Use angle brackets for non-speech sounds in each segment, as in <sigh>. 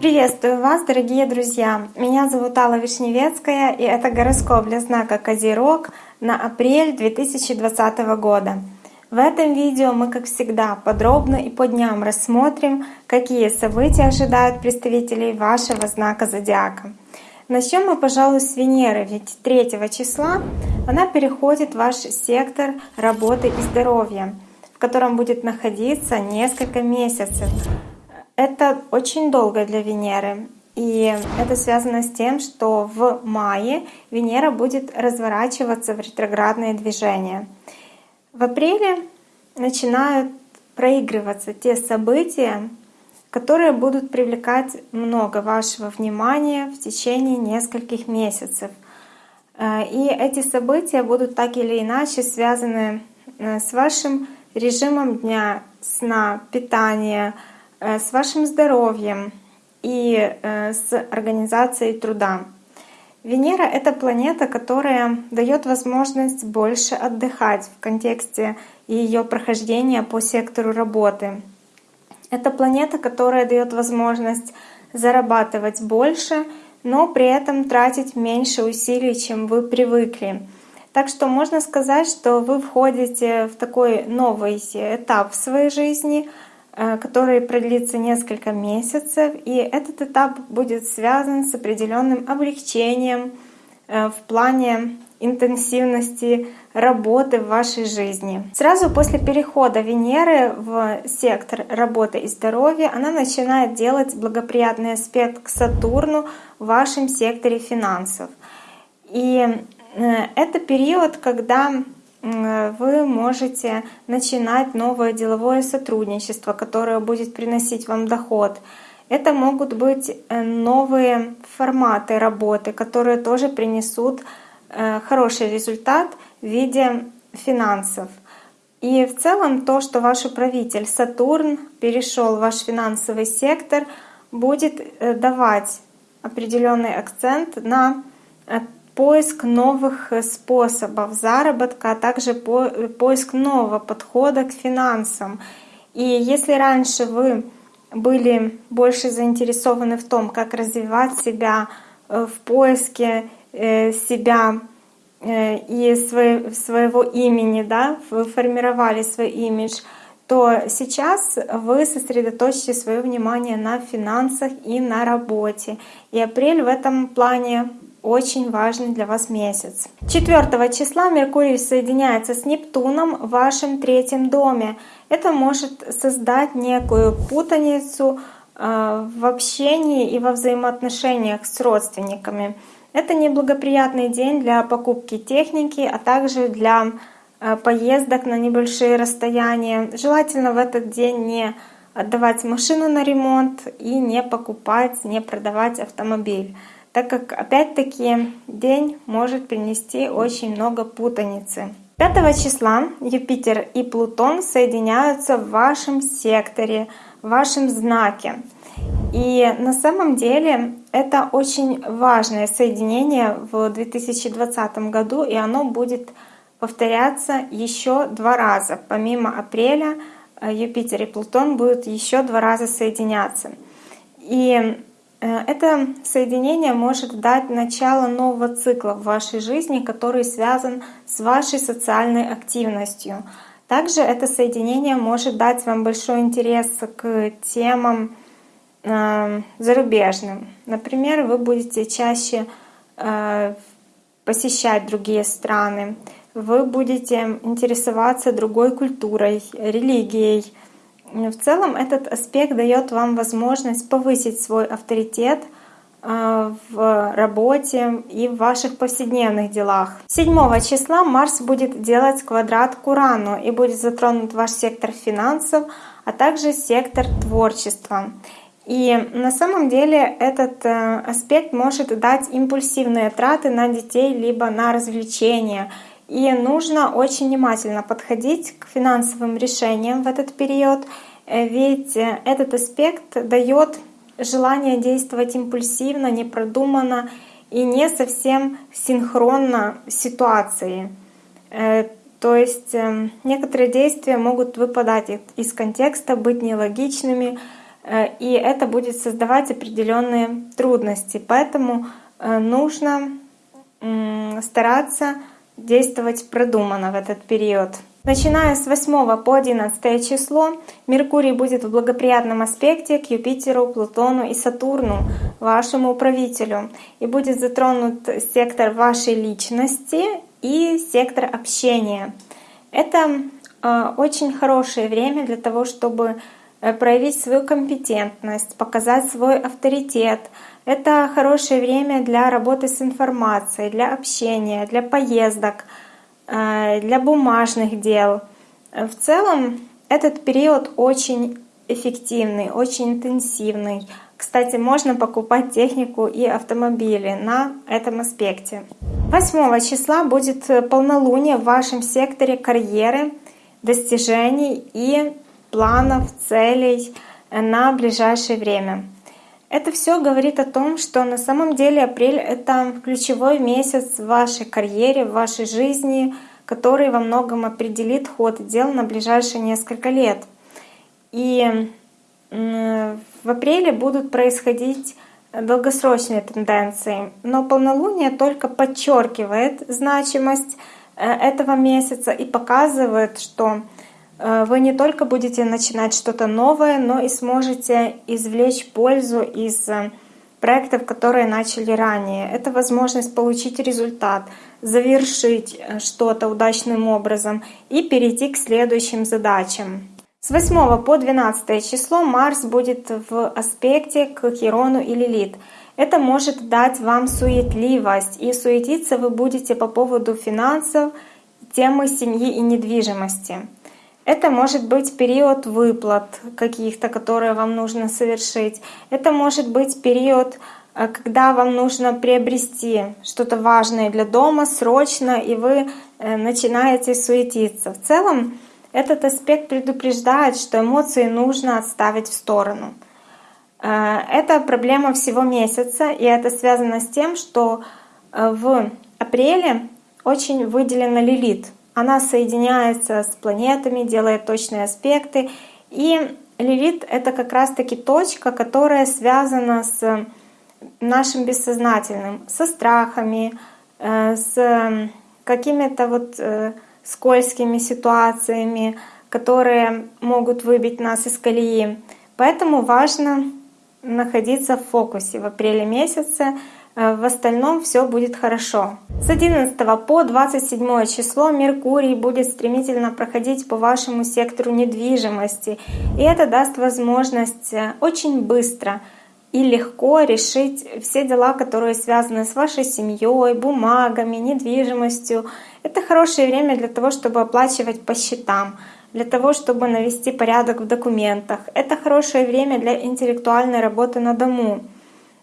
Приветствую вас, дорогие друзья! Меня зовут Алла Вишневецкая, и это гороскоп для знака Козерог на апрель 2020 года. В этом видео мы, как всегда, подробно и по дням рассмотрим, какие события ожидают представителей вашего знака Зодиака. Начнем мы, пожалуй, с Венеры, ведь 3 числа она переходит в ваш сектор работы и здоровья, котором будет находиться несколько месяцев. Это очень долго для Венеры. И это связано с тем, что в мае Венера будет разворачиваться в ретроградные движения. В апреле начинают проигрываться те события, которые будут привлекать много вашего внимания в течение нескольких месяцев. Э, и эти события будут так или иначе связаны э, с вашим режимом дня, сна, питания, Э, с вашим здоровьем и э, с организацией труда. Венера — это планета, которая дает возможность больше отдыхать в контексте ее прохождения по сектору работы. Это планета, которая дает возможность зарабатывать больше, но при этом тратить меньше усилий, чем вы привыкли. Так что можно сказать, что вы входите в такой новый этап в своей жизни — Э, который продлится несколько месяцев, и этот этап будет связан с определенным облегчением э, в плане интенсивности работы в вашей жизни. Сразу после перехода Венеры в сектор работы и здоровья она начинает делать благоприятный аспект к Сатурну в вашем секторе финансов. И это период, когда вы можете начинать новое деловое сотрудничество, которое будет приносить вам доход. Это могут быть э, новые форматы работы, которые тоже принесут э, хороший результат в виде финансов. И в целом то, что ваш управитель Сатурн перешел в ваш финансовый сектор, будет э, давать определенный акцент на поиск новых э, способов заработка, а также э, поиск нового подхода к финансам. И если раньше вы были больше заинтересованы в том, как развивать себя э, в поиске себя и своего имени, да, вы формировали свой имидж, то сейчас вы сосредоточите свое внимание на финансах и на работе. И апрель в этом плане очень важный для вас месяц. 4 числа Меркурий соединяется с Нептуном в вашем третьем доме. Это может создать некую путаницу э, в общении и во взаимоотношениях с родственниками. Это неблагоприятный день для покупки техники, а также для э, поездок на небольшие расстояния. Желательно в этот день не отдавать машину на ремонт и не покупать, не продавать автомобиль так как опять-таки день может принести очень много путаницы. 5 числа Юпитер и Плутон соединяются в вашем секторе, в вашем знаке. И на самом деле это очень важное соединение в 2020 году, и оно будет повторяться еще два раза. Помимо апреля э, Юпитер и Плутон будут еще два раза соединяться. И это соединение может дать начало нового цикла в вашей жизни, который связан с вашей социальной активностью. Также это соединение может дать вам большой интерес к темам э, зарубежным. Например, вы будете чаще э, посещать другие страны, вы будете интересоваться другой культурой, религией, в целом этот аспект дает вам возможность повысить свой авторитет э, в работе и в ваших повседневных делах. 7 числа Марс будет делать квадрат к Урану и будет затронут ваш сектор финансов, а также сектор творчества. И на самом деле этот э, аспект может дать импульсивные траты на детей либо на развлечения — и нужно очень внимательно подходить к финансовым решениям в этот период, э, ведь э, этот аспект дает желание действовать импульсивно, непродуманно и не совсем синхронно ситуации. Э, То есть эм, некоторые действия могут выпадать из контекста, быть нелогичными, и это будет создавать определенные трудности. Поэтому нужно стараться действовать продуманно в этот период. Начиная с 8 по 11 число Меркурий будет в благоприятном аспекте к Юпитеру, Плутону и Сатурну, вашему управителю, и будет затронут сектор вашей личности и сектор общения. Это э, очень хорошее время для того, чтобы э, проявить свою компетентность, показать свой авторитет. Это хорошее время для работы с информацией, для общения, для поездок, э, для бумажных дел. В целом этот период очень эффективный, очень интенсивный. Кстати, можно покупать технику и автомобили на этом аспекте. 8 числа будет полнолуние в вашем секторе карьеры, достижений и планов, целей на ближайшее время. Это все говорит о том, что на самом деле апрель — это ключевой месяц в вашей карьере, в вашей жизни, который во многом определит ход дел на ближайшие несколько лет. И в апреле будут происходить долгосрочные тенденции, но полнолуние только подчеркивает значимость э, этого месяца и показывает, что вы не только будете начинать что-то новое, но и сможете извлечь пользу из э, проектов, которые начали ранее. Это возможность получить результат, завершить что-то удачным образом и перейти к следующим задачам. С 8 по 12 число Марс будет в аспекте к Хирону и Лилит. Это может дать вам суетливость, и суетиться вы будете по поводу финансов, темы семьи и недвижимости. Это может быть период выплат каких-то, которые вам нужно совершить. Это может быть период, э, когда вам нужно приобрести что-то важное для дома срочно, и вы э, начинаете суетиться. В целом, этот аспект предупреждает, что эмоции нужно отставить в сторону. Э, это проблема всего месяца, и это связано с тем, что в апреле очень выделена Лилит. Она соединяется с планетами, делает точные аспекты. И Лилит — это как раз-таки точка, которая связана с нашим бессознательным, со страхами, э, с какими-то вот скользкими ситуациями, которые могут выбить нас из колеи. Поэтому важно находиться в фокусе в апреле месяце. Э, в остальном все будет хорошо. С 11 по 27 число Меркурий будет стремительно проходить по вашему сектору недвижимости. И это даст возможность э, очень быстро и легко решить все дела, которые связаны с вашей семьей, бумагами, недвижимостью. Это хорошее время для того, чтобы оплачивать по счетам, для того, чтобы навести порядок в документах. Это хорошее время для интеллектуальной работы на дому.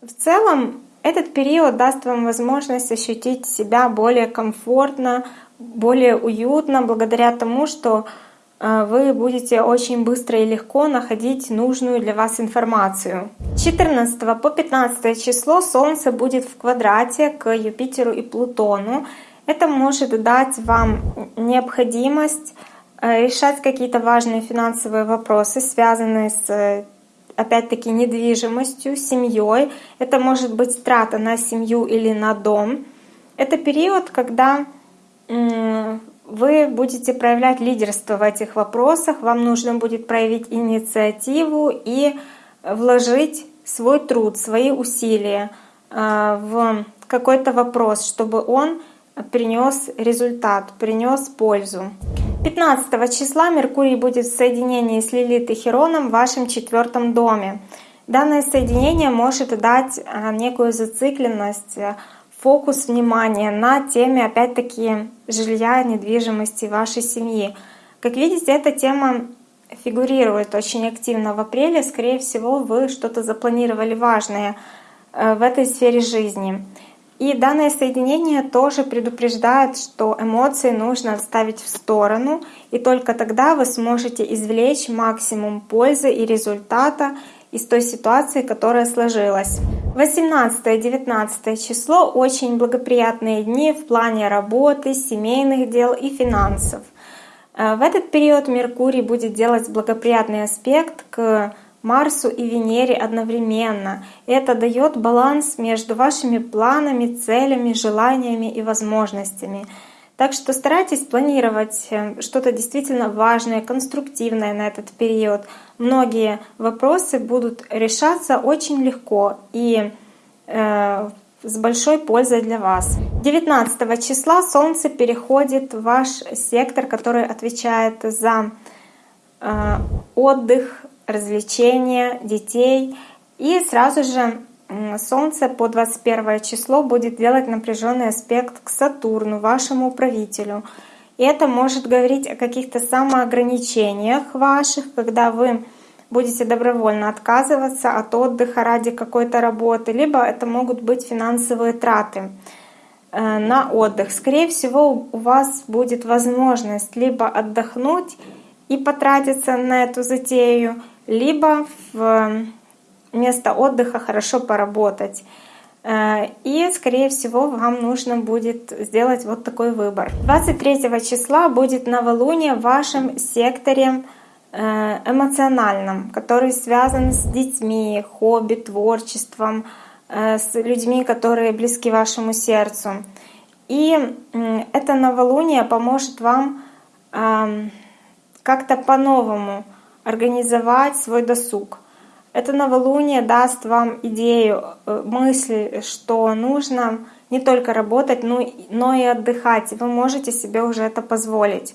В целом, этот период даст вам возможность ощутить себя более комфортно, более уютно, благодаря тому, что а, вы будете очень быстро и легко находить нужную для вас информацию. 14 по 15 число Солнце будет в квадрате к Юпитеру и Плутону. Это может дать вам необходимость э, решать какие-то важные финансовые вопросы, связанные с опять-таки недвижимостью, семьей. Это может быть трата на семью или на дом. Это период, когда вы будете проявлять лидерство в этих вопросах, вам нужно будет проявить инициативу и вложить свой труд, свои усилия э, в какой-то вопрос, чтобы он принес результат, принес пользу. 15 числа Меркурий будет в соединении с Лилит и Хероном в вашем четвертом доме. Данное соединение может дать э, некую зацикленность, фокус внимания на теме, опять-таки, жилья, недвижимости вашей семьи. Как видите, эта тема фигурирует очень активно в апреле. Скорее всего, вы что-то запланировали важное э, в этой сфере жизни. И данное соединение тоже предупреждает, что эмоции нужно отставить в сторону, и только тогда вы сможете извлечь максимум пользы и результата из той ситуации, которая сложилась. 18-19 число очень благоприятные дни в плане работы, семейных дел и финансов. Э, в этот период Меркурий будет делать благоприятный аспект к Марсу и Венере одновременно. Это дает баланс между вашими планами, целями, желаниями и возможностями. Так что старайтесь планировать э, что-то действительно важное, конструктивное на этот период. Многие вопросы будут решаться очень легко и э, с большой пользой для вас. 19 числа Солнце переходит в ваш сектор, который отвечает за э, отдых, развлечения детей. И сразу же Солнце по 21 число будет делать напряженный аспект к Сатурну, вашему правителю. И это может говорить о каких-то самоограничениях ваших, когда вы будете добровольно отказываться от отдыха ради какой-то работы, либо это могут быть финансовые траты э, на отдых. Скорее всего, у вас будет возможность либо отдохнуть и потратиться на эту затею, либо в место отдыха хорошо поработать. Э, и, скорее всего, вам нужно будет сделать вот такой выбор. 23 числа будет новолуние в вашем секторе э, эмоциональном, который связан с детьми, хобби, творчеством, э, с людьми, которые близки вашему сердцу. И это новолуние поможет вам эм, как-то по-новому организовать свой досуг. Это новолуние даст вам идею, э, мысль, что нужно не только работать, но и отдыхать. Вы можете себе уже это позволить.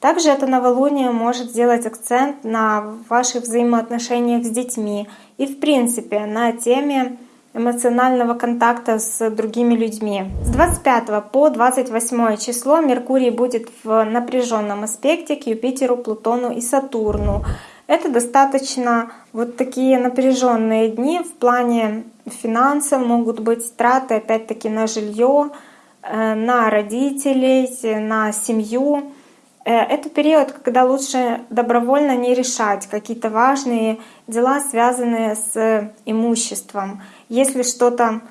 Также это новолуние может сделать акцент на ваших взаимоотношениях с детьми и, в принципе, на теме эмоционального контакта с другими людьми. С 25 по 28 число Меркурий будет в напряженном аспекте к Юпитеру, Плутону и Сатурну. Это достаточно вот такие напряженные дни в плане финансов, могут быть траты опять-таки на жилье, э, на родителей, на семью. Э, это период, когда лучше добровольно не решать какие-то важные дела, связанные с имуществом. Если что-то,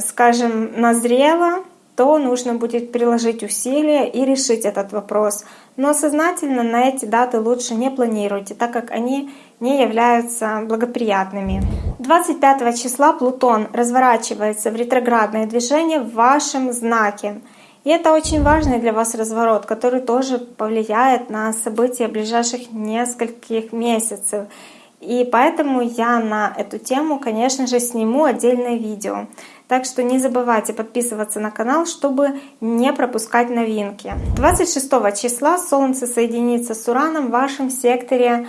скажем, назрело, то нужно будет приложить усилия и решить этот вопрос. Но сознательно на эти даты лучше не планируйте, так как они не являются благоприятными. 25 числа Плутон разворачивается в ретроградное движение в вашем знаке. И это очень важный для вас разворот, который тоже повлияет на события ближайших нескольких месяцев. И поэтому я на эту тему, конечно же, сниму отдельное видео. Так что не забывайте подписываться на канал, чтобы не пропускать новинки. 26 числа Солнце соединится с Ураном в вашем секторе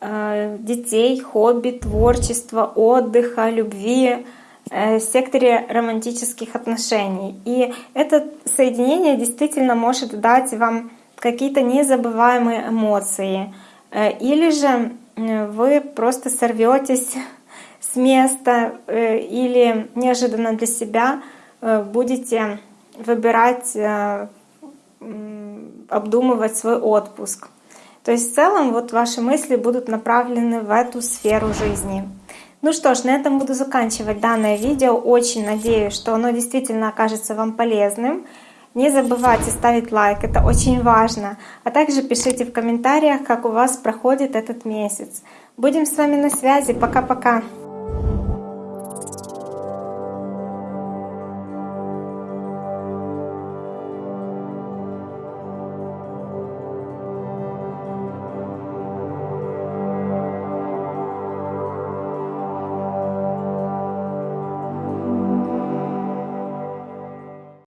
э, детей, хобби, творчества, отдыха, любви, секторе романтических отношений. И это соединение действительно может дать вам какие-то незабываемые эмоции. Э, или же э, вы просто сорветесь <laughs> с места э, или неожиданно для себя э, будете выбирать, э, обдумывать свой отпуск. То есть в целом вот ваши мысли будут направлены в эту сферу жизни. Ну что ж, на этом буду заканчивать данное видео. Очень надеюсь, что оно действительно окажется вам полезным. Не забывайте ставить лайк, это очень важно. А также пишите в комментариях, как у вас проходит этот месяц. Будем с вами на связи. Пока-пока.